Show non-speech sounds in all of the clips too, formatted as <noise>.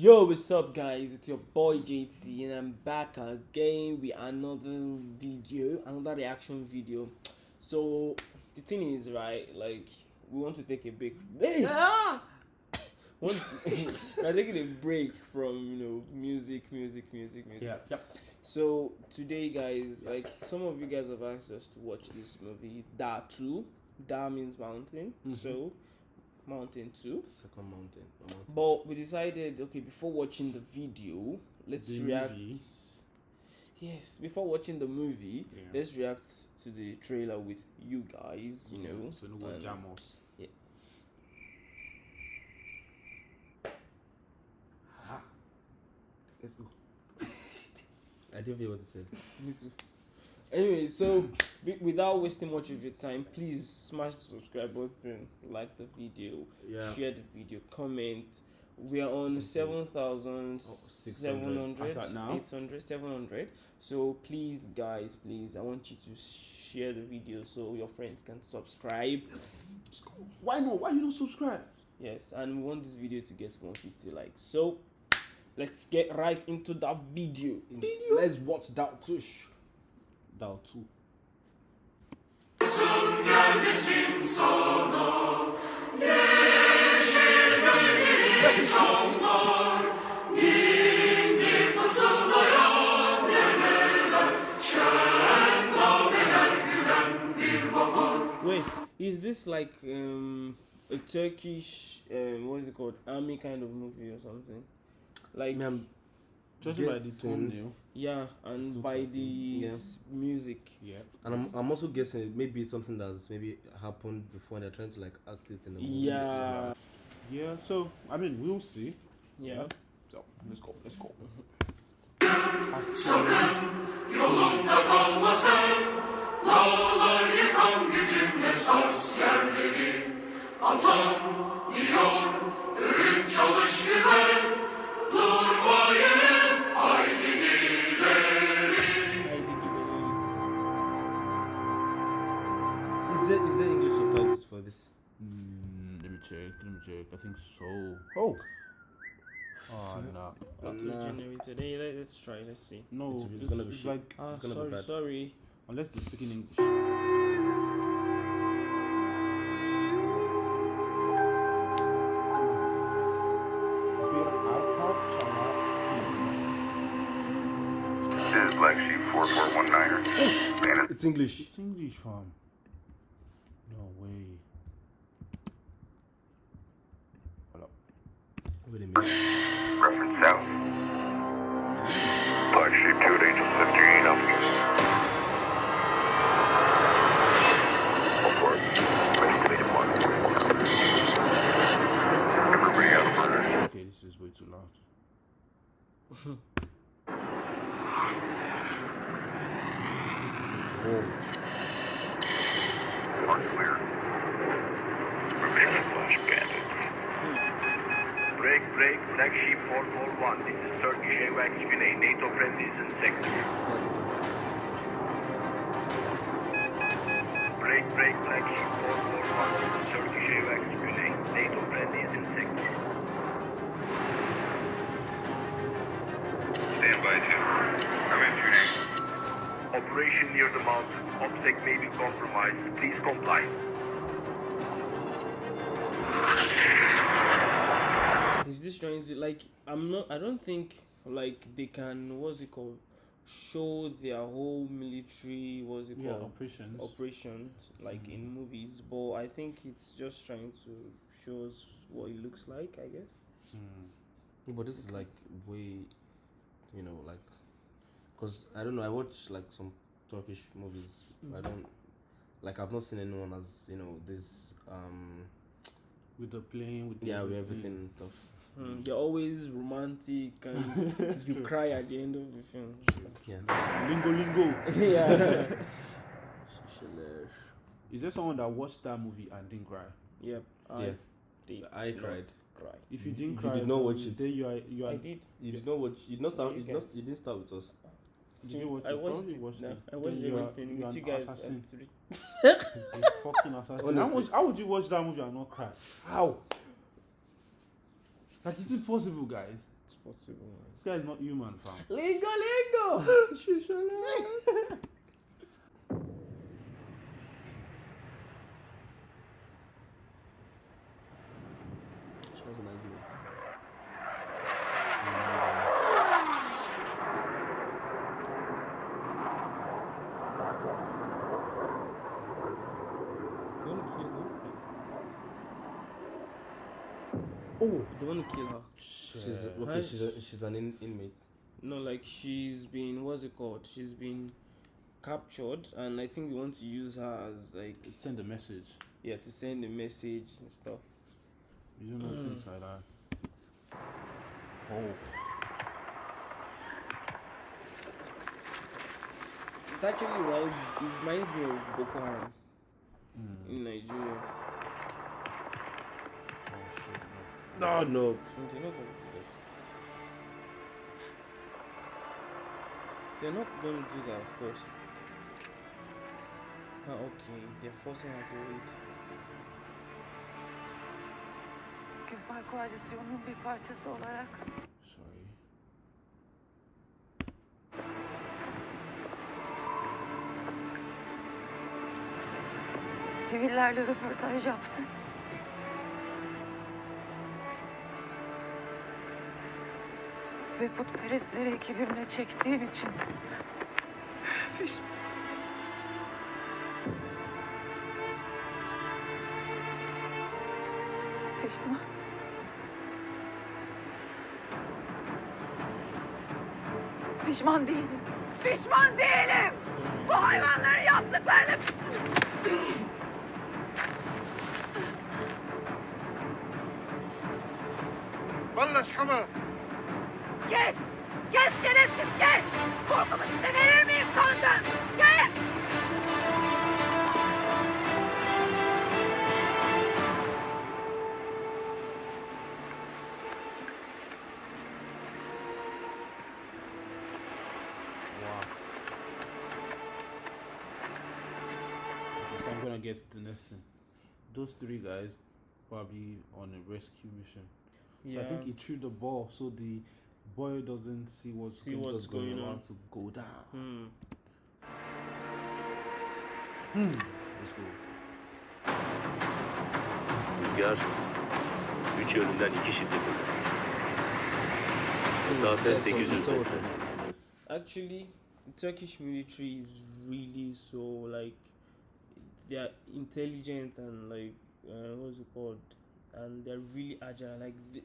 Yo, what's up, guys? It's your boy JT, and I'm back again with another video, another reaction video. So, the thing is, right, like, we want to take a break. Hey! <laughs> Ah! <laughs> <laughs> We're taking a break from, you know, music, music, music, music. Yeah. Yep. So, today, guys, like, some of you guys have asked us to watch this movie, Da 2. Da means mountain. Mhm. So, Mountain 2. Second mountain. mountain. But we decided, okay, before watching the video, let's The react. movie? Yes, before watching the movie, Yeah. let's react to the trailer with you guys. You know, So no go and- jam us. Yeah. Ah. Let's go. <laughs> I didn't hear what it said. Me too. Anyway, so wi- without wasting much of your time, please smash the subscribe button, like the video, Yeah. share the video, comment. We are on Something. 7,700, As 800, 700. So please, guys, please, I want you to share the video so your friends can subscribe. Why not? Why you don't subscribe? Yes, and we want this video to get 150 likes. So let's get right into that video. Let's watch that tush. Down two. Wait, is this like um a Turkish um what is it called army kind of movie or something? Like Me, I'm Judging by the guessing- thumbnail. yeah, and by like the yeah. music. Yeah. and I'm, I'm also guessing maybe it's something that's maybe happened before and they're trying to like act it in the movie. Yeah, Yeah. So I mean, we'll see. yeah. So let's go. Let's go. Yolunda kalmasın Dağlar yıkan gücümle sars yerleri Atam Auto nah. generated. Hey, let, let's try. Let's see. No. It's- it's It's, gonna be shit. like Ah, It's gonna be sorry, bad. sorry. unless they speak in English. This is Black 4419er. It's English. It's English, fam. No way. Hold up. Wait a minute. reference south. Break, break, Black Sheep 441. This is Turkish AWACS Güney. NATO in sector. Break, break, Black Sheep 441. This is Turkish in sector. Stand by. I'm. Operation near the mountain. OPSEC may be compromised. Please comply. Is this trying to like? I'm not. I don't think like they can. What's it called? Show their whole military. What's it Yeah, called? operations. operations like in movies but i think it's just trying to show us what it looks like i guess Hmm. But this is like way, you know, like, cause I don't know. I watch like some Turkish movies. I don't like. I've not seen anyone as you know this. Um, With the plane, with the yeah, with everything and stuff. Hmm, they're always romantic and <laughs> you cry at the end of the film Yeah. Lingo, lingo. <laughs> yeah <laughs> Is there someone that watched that movie and didn't cry? yep i Yeah. did I cried. cry If you You- didn't you cry, did not watch it. Then you are you are. i did You did not watch. You did not start. You You, did not, you didn't start with us. Did you watch i it? watched Probably it watched no, it. i watched Then you are- everything you with you guys assassin. You fucking assassin. How Honestly. how would you watch that movie and not cry? How? Like, is it possible, guys? It's possible. This guy is not human, fam. Lingo, lingo. She has a nice voice. You want to kill her? Oh, They want to kill her. she's Huh? okay. She's a, she's an in, inmate. No, like she's been what's it called? She's been captured, and I think they want to use her as like Send a message. yeah to send a message and stuff. You don't know things like that. Oh. It actually reminds it reminds me of Boko Haram Mm. in Nigeria. No, no. They're not going to do that. They're not going to do that, of course. Ah, okay. They're forcing her to wait. Küfar koalisyonunun bir parçası olarak Sorry. sivillerle röportaj yaptı. Ve putperestleri ekibimle çektiğim için piş- Pişman. Pişman değilim. Pişman değilim. Bu hayvanların yaptıklarını بلش حمى Kes! Kes şerefsiz kes! Korkumu size verir miyim sandın? Kes! Wow. So I'm gonna get the next thing. Those three guys probably on a rescue mission. So I think he threw the ball so the boy doesn't see what's See going, what's going on. to go down. Hmm. Let's go. Rüzgar üç yönünden iki şiddetinde. Mesafe Yes, 800 metre. Actually, Turkish military is really so like they are intelligent and like uh, what's it called, and they're really agile. Like the,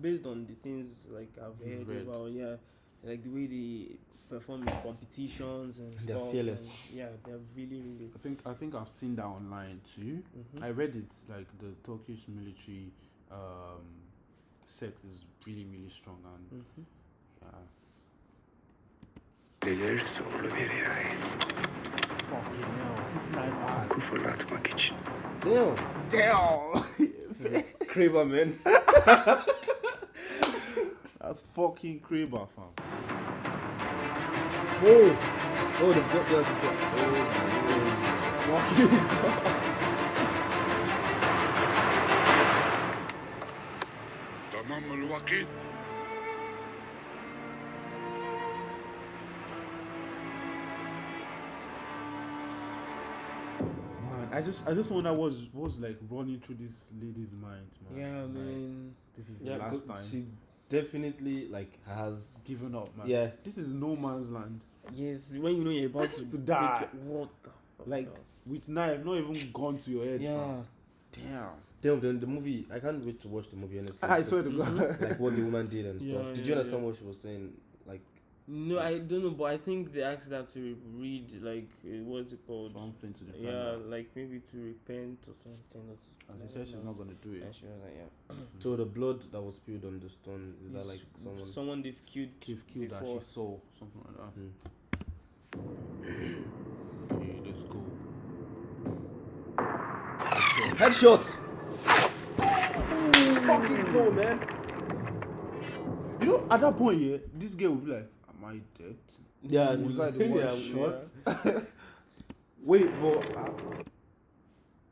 based on the things like I've You've heard read. about, yeah, like the way they perform in competitions and They're stuff. fearless. and yeah, they're really really. I think I think I've seen that online too. Mhm. I read it like the Turkish military um, sect is really really strong and Mhm. yeah. Gelir zorlu bir yay. Fucking hell, this sniper. Ku fırlatmak için. Damn. Damn. Kraber, man. <laughs> That's fucking Kraber, fam. Oh. Oh, they've got theirs as well. Oh my days. Fucking <laughs> I just I just wonder what's what's like running through this lady's mind, man. Yeah, Like, man. This is Yeah, the last good- time. she definitely like has. given up, man. Yeah. This is no man's land. Yes, when you know you're about <laughs> to, To die. take what the fuck? Like dog? with knife, not even gone to your head. yeah. fam. Damn. Damn, the, the movie. I can't wait to watch the movie. Honestly, <laughs> I swear to because, God. <laughs> like what the woman did and stuff. Yeah, did yeah, you understand yeah. what she was saying? Like, No, I don't know, but I think they asked her to read like uh, what's it called? Something to the Yeah, camera. like maybe to repent or something. That's, As I he said, she's not gonna do it. And she was like, yeah. <clears throat> so the blood that was spilled on the stone is that like someone? someone they've killed. Chief killed that before. she saw something like that. Hmm. <clears throat> Okay, let's go. Headshot. Let's fucking go, man. You know, at that point, yeah, this girl will be like, "Am I dead?" Yeah, Was I the <laughs> one yeah, shot? <laughs> Wait, but uh,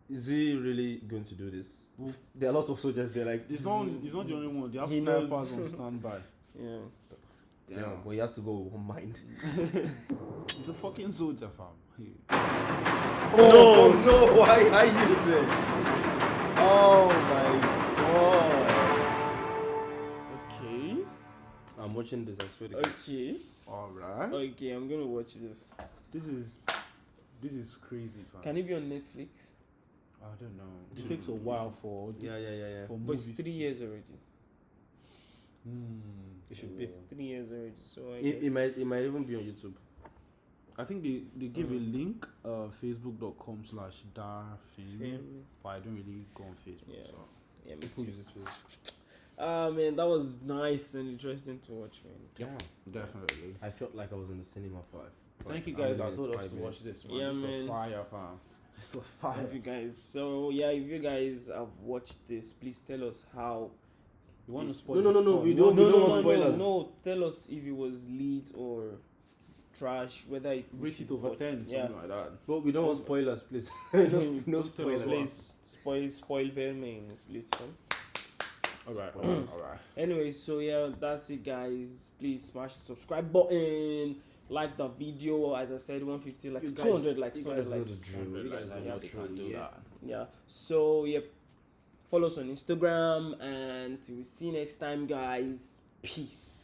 is he really going to do this? There are lots of soldiers there. Like, It's not. It's not the only one. They have He snipers knows. on standby. <laughs> Yeah. Yeah, but he has to go with one mind. He's a fucking soldier, fam. He- Oh no! Why are you there? Oh my god! Watching this. I swear to God. Okay. All right. Okay. I'm gonna watch this. This is this is crazy, fam. Can it be on Netflix? I don't know. It takes a while for this, Yeah, yeah, yeah, yeah. for But it's three years already. Hmm. It should be. Three years already. So I It, guess. it might. It might even be on YouTube. I think they, they give a Mm. link, uh, facebook.com slash darfilm, Film. but I don't really go on Facebook. Yeah. So. Yeah, me Who too. uses Facebook? Ah man, that was nice and interesting to watch, man. Yeah. Definitely. I felt like I was in the cinema for. for Thank you guys I that told minutes, us to watch this, man. Yeah, this man. was fire, fam. This was fire. If you guys, so yeah, if you guys have watched this, please tell us how. You want to This- spoil No, no, no, no, we don't- want we don't spoil- want spoilers. No, tell us if it was lead or trash, whether it we Rate it over watch- 10, Yeah, something like that. But we don't want spoilers, please. <laughs> no, no Tell us spoilers. what. please spoil spoil Vermin is lit. Huh? Alright, alright, alright. <clears throat> Anyway, so yeah, that's it, guys. Please smash the subscribe button, like the video. As I said, 150 likes, You guys- 200 likes, you 200 guys know likes. the drill. You Yeah, the they drill. can do Yeah. that. Yeah. So yep, follow us on Instagram, and we see you next time, guys. Peace.